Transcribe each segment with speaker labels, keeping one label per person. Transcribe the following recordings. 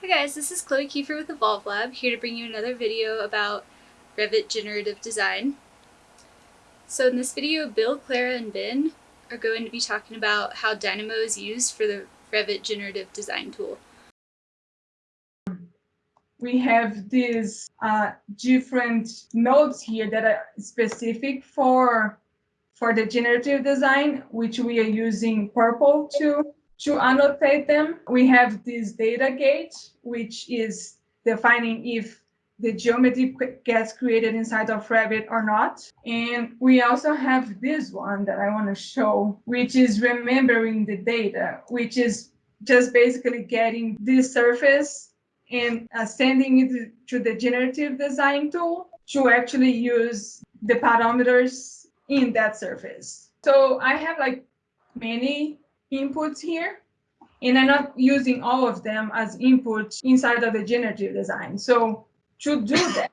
Speaker 1: Hi guys, this is Chloe Kiefer with Evolve Lab, here to bring you another video about Revit generative design. So in this video, Bill, Clara, and Ben are going to be talking about how Dynamo is used for the Revit generative design tool.
Speaker 2: We have these uh, different nodes here that are specific for for the generative design, which we are using purple to to annotate them, we have this data gate, which is defining if the geometry gets created inside of Revit or not. And we also have this one that I want to show, which is remembering the data, which is just basically getting this surface and uh, sending it to the generative design tool to actually use the parameters in that surface. So I have like many inputs here, and I'm not using all of them as input inside of the generative design. So to do that,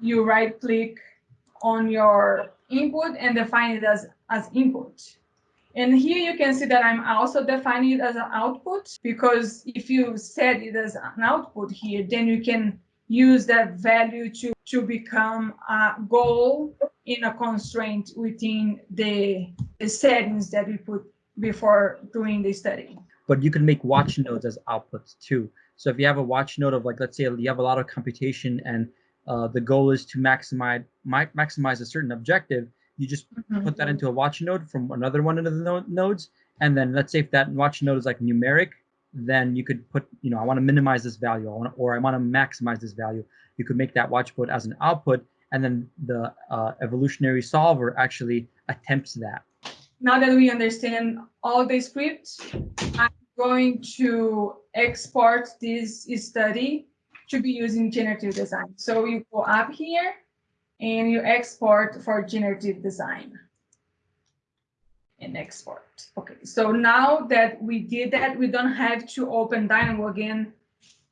Speaker 2: you right click on your input and define it as, as input. And here you can see that I'm also defining it as an output because if you set it as an output here, then you can use that value to, to become a goal in a constraint within the, the settings that we put before doing the study.
Speaker 3: But you can make watch nodes as outputs too. So if you have a watch node of like, let's say you have a lot of computation and uh, the goal is to maximize maximize a certain objective, you just mm -hmm. put that into a watch node from another one of the no nodes. And then let's say if that watch node is like numeric, then you could put, you know, I want to minimize this value, I want to, or I want to maximize this value. You could make that watch node as an output, and then the uh, evolutionary solver actually attempts that
Speaker 2: now that we understand all the scripts, I'm going to export this study to be used in generative design. So you go up here and you export for generative design and export. Okay, so now that we did that, we don't have to open Dynamo again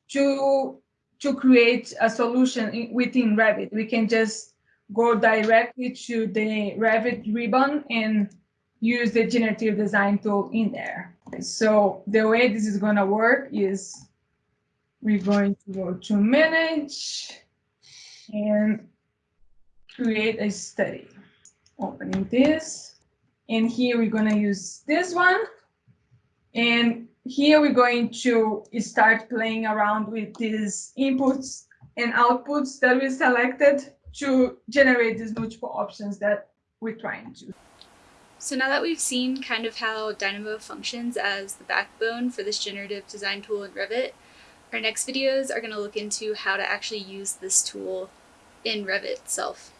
Speaker 2: to, to create a solution within Revit. We can just go directly to the Revit ribbon and use the generative design tool in there. So the way this is going to work is we're going to go to manage and create a study. Opening this. And here we're going to use this one. And here we're going to start playing around with these inputs and outputs that we selected to generate these multiple options that we're trying to.
Speaker 1: So now that we've seen kind of how Dynamo functions as the backbone for this generative design tool in Revit, our next videos are going to look into how to actually use this tool in Revit itself.